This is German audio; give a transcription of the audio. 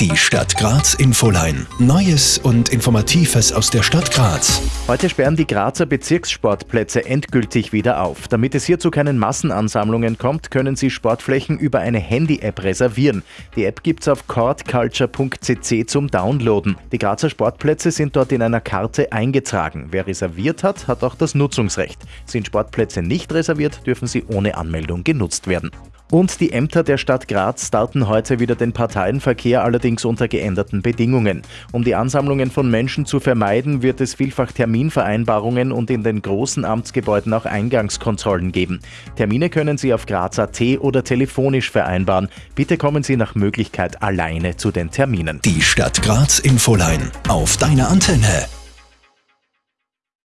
Die Stadt Graz Infoline. Neues und Informatives aus der Stadt Graz. Heute sperren die Grazer Bezirkssportplätze endgültig wieder auf. Damit es hier zu keinen Massenansammlungen kommt, können Sie Sportflächen über eine Handy-App reservieren. Die App gibt's auf courtculture.cc zum Downloaden. Die Grazer Sportplätze sind dort in einer Karte eingetragen. Wer reserviert hat, hat auch das Nutzungsrecht. Sind Sportplätze nicht reserviert, dürfen sie ohne Anmeldung genutzt werden. Und die Ämter der Stadt Graz starten heute wieder den Parteienverkehr, allerdings unter geänderten Bedingungen. Um die Ansammlungen von Menschen zu vermeiden, wird es vielfach Terminvereinbarungen und in den großen Amtsgebäuden auch Eingangskontrollen geben. Termine können Sie auf Graz.at oder telefonisch vereinbaren. Bitte kommen Sie nach Möglichkeit alleine zu den Terminen. Die Stadt Graz Infoline auf deiner Antenne.